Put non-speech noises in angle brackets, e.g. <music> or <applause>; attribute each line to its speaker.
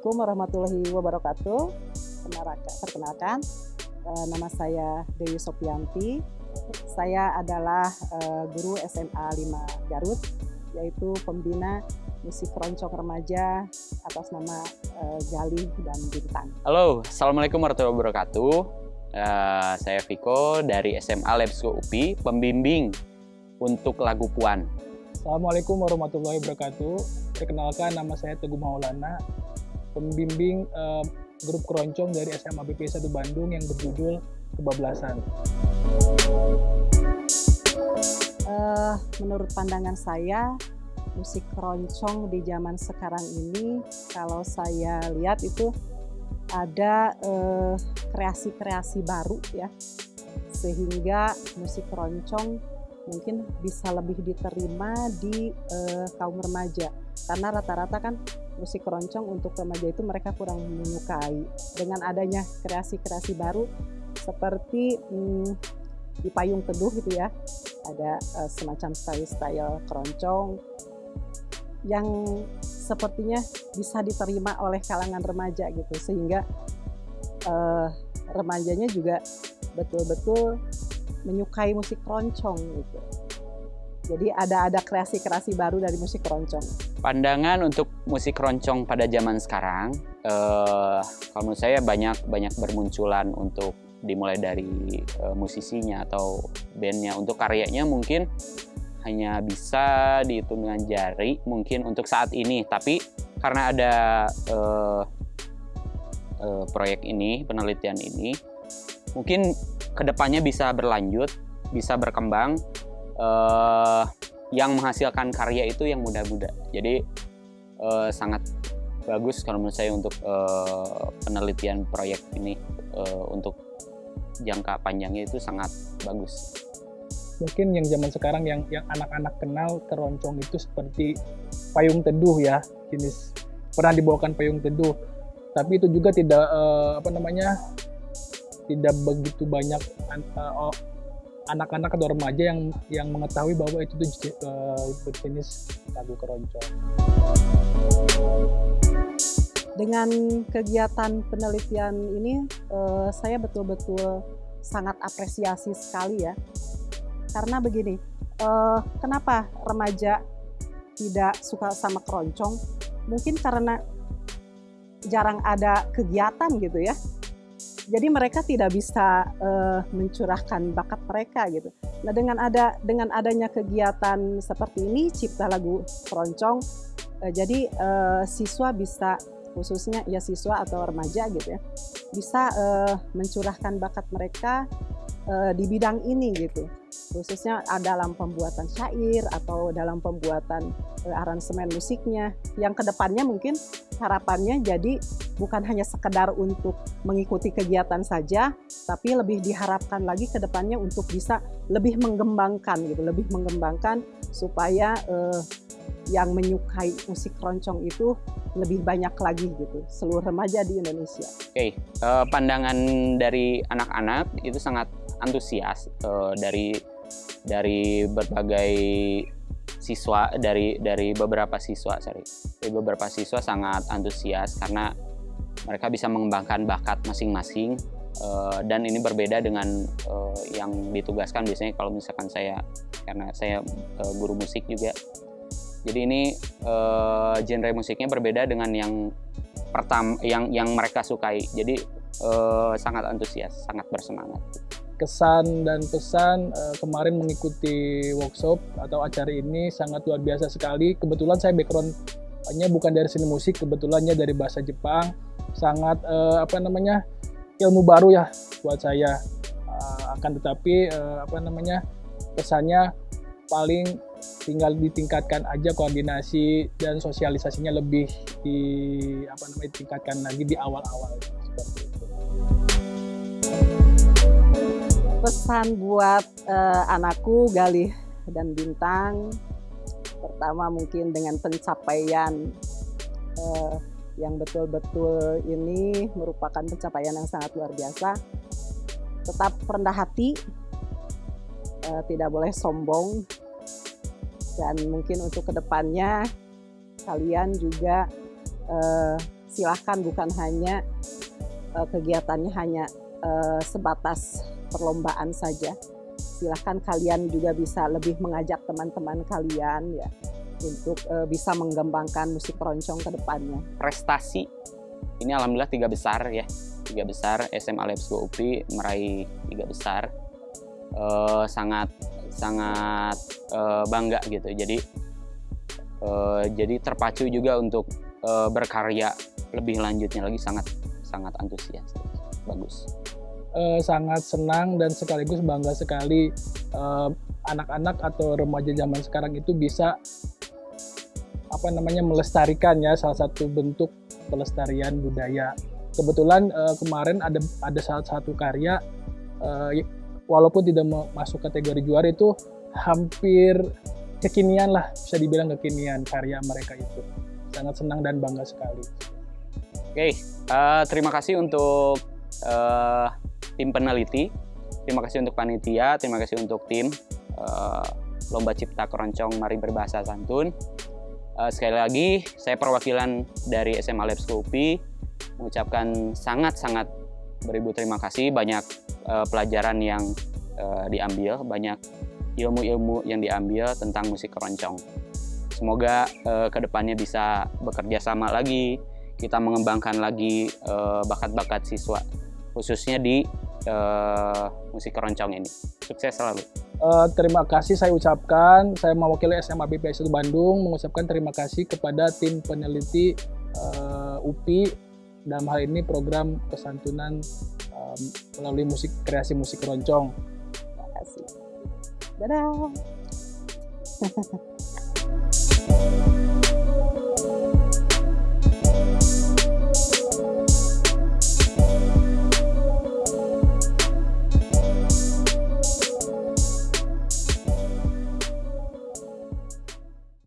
Speaker 1: Assalamualaikum warahmatullahi wabarakatuh. Perkenalkan, eh, nama saya Dewi Sopianti. Saya adalah eh, guru SMA 5 Garut, yaitu pembina musik keroncong remaja atas nama eh, Galih dan Bintang.
Speaker 2: Halo, Assalamualaikum warahmatullahi wabarakatuh. Uh, saya Viko dari SMA Lebsko UPI, pembimbing untuk lagu Puan.
Speaker 3: Assalamualaikum warahmatullahi wabarakatuh. Perkenalkan nama saya Teguh Maulana, pembimbing uh, grup keroncong dari SMA BP 1 Bandung yang berjudul Kebablasan.
Speaker 1: Uh, menurut pandangan saya, musik keroncong di zaman sekarang ini, kalau saya lihat itu ada kreasi-kreasi uh, baru ya, sehingga musik keroncong mungkin bisa lebih diterima di uh, kaum remaja karena rata-rata kan musik keroncong untuk remaja itu mereka kurang menyukai dengan adanya kreasi-kreasi baru seperti hmm, di payung teduh gitu ya ada uh, semacam style-style keroncong yang sepertinya bisa diterima oleh kalangan remaja gitu sehingga uh, remajanya juga betul-betul menyukai musik keroncong gitu. Jadi ada ada kreasi-kreasi baru dari musik keroncong.
Speaker 2: Pandangan untuk musik keroncong pada zaman sekarang, eh, kalau menurut saya banyak banyak bermunculan untuk dimulai dari eh, musisinya atau bandnya. Untuk karyanya mungkin hanya bisa dihitung dengan jari mungkin untuk saat ini. Tapi karena ada eh, eh, proyek ini, penelitian ini, mungkin ke depannya bisa berlanjut, bisa berkembang, uh, yang menghasilkan karya itu yang muda-muda. Jadi uh, sangat bagus kalau menurut saya untuk uh, penelitian proyek ini uh, untuk jangka panjangnya itu sangat bagus.
Speaker 3: Mungkin yang zaman sekarang yang yang anak-anak kenal keroncong itu seperti payung teduh ya, jenis pernah dibawakan payung teduh. Tapi itu juga tidak uh, apa namanya tidak begitu banyak uh, anak-anak atau remaja yang yang mengetahui bahwa itu tuh uh, jenis lagu keroncong.
Speaker 1: Dengan kegiatan penelitian ini, uh, saya betul-betul sangat apresiasi sekali ya. Karena begini, uh, kenapa remaja tidak suka sama keroncong? Mungkin karena jarang ada kegiatan gitu ya jadi mereka tidak bisa uh, mencurahkan bakat mereka gitu. Nah dengan ada dengan adanya kegiatan seperti ini cipta lagu keroncong, uh, jadi uh, siswa bisa khususnya ya siswa atau remaja gitu ya bisa uh, mencurahkan bakat mereka uh, di bidang ini gitu khususnya dalam pembuatan syair atau dalam pembuatan aransemen musiknya yang ke depannya mungkin harapannya jadi bukan hanya sekedar untuk mengikuti kegiatan saja tapi lebih diharapkan lagi ke depannya untuk bisa lebih mengembangkan gitu lebih mengembangkan supaya uh, yang menyukai musik keroncong itu lebih banyak lagi gitu seluruh remaja di Indonesia.
Speaker 2: Oke, okay. uh, pandangan dari anak-anak itu sangat antusias uh, dari dari berbagai siswa dari dari beberapa siswa sorry dari beberapa siswa sangat antusias karena mereka bisa mengembangkan bakat masing-masing uh, dan ini berbeda dengan uh, yang ditugaskan biasanya kalau misalkan saya karena saya uh, guru musik juga. Jadi ini genre musiknya berbeda dengan yang pertama yang yang mereka sukai. Jadi sangat antusias sangat bersemangat.
Speaker 3: Kesan dan pesan kemarin mengikuti workshop atau acara ini sangat luar biasa sekali. Kebetulan saya backgroundnya bukan dari seni musik, kebetulannya dari bahasa Jepang. Sangat uh, apa namanya ilmu baru ya buat saya. Uh, akan tetapi uh, apa namanya pesannya paling tinggal ditingkatkan aja koordinasi dan sosialisasinya lebih di apa namanya tingkatkan lagi di awal-awal
Speaker 1: pesan buat uh, anakku Galih dan Bintang pertama mungkin dengan pencapaian uh, yang betul-betul ini merupakan pencapaian yang sangat luar biasa tetap rendah hati uh, tidak boleh sombong dan mungkin untuk ke depannya kalian juga uh, silahkan bukan hanya uh, kegiatannya hanya uh, sebatas perlombaan saja. Silahkan kalian juga bisa lebih mengajak teman-teman kalian ya untuk uh, bisa mengembangkan musik keroncong ke depannya.
Speaker 2: Prestasi ini alhamdulillah tiga besar ya, tiga besar SMA Labs UPI meraih tiga besar. Uh, sangat sangat uh, bangga gitu. Jadi uh, jadi terpacu juga untuk uh, berkarya lebih lanjutnya lagi sangat sangat antusias bagus
Speaker 3: uh, sangat senang dan sekaligus bangga sekali anak-anak uh, atau remaja zaman sekarang itu bisa apa namanya melestarikan ya salah satu bentuk pelestarian budaya kebetulan uh, kemarin ada ada salah satu karya uh, walaupun tidak masuk kategori juara itu hampir kekinian lah bisa dibilang kekinian karya mereka itu sangat senang dan bangga sekali.
Speaker 2: Oke, okay, uh, eh, terima kasih untuk uh, tim peneliti, terima kasih untuk panitia, terima kasih untuk tim uh, Lomba Cipta Keroncong Mari Berbahasa Santun. Uh, sekali lagi, saya perwakilan dari SMA Labs mengucapkan sangat-sangat beribu terima kasih. Banyak uh, pelajaran yang uh, diambil, banyak ilmu-ilmu yang diambil tentang musik keroncong. Semoga uh, ke depannya bisa bekerja sama lagi, kita mengembangkan lagi bakat-bakat uh, siswa, khususnya di uh, musik keroncong ini. Sukses selalu.
Speaker 3: Uh, terima kasih saya ucapkan, saya mewakili SMA BPS 1 Bandung mengucapkan terima kasih kepada tim peneliti uh, UPI dalam hal ini program kesantunan um, melalui musik kreasi musik keroncong.
Speaker 1: Terima kasih. Dadah. <laughs>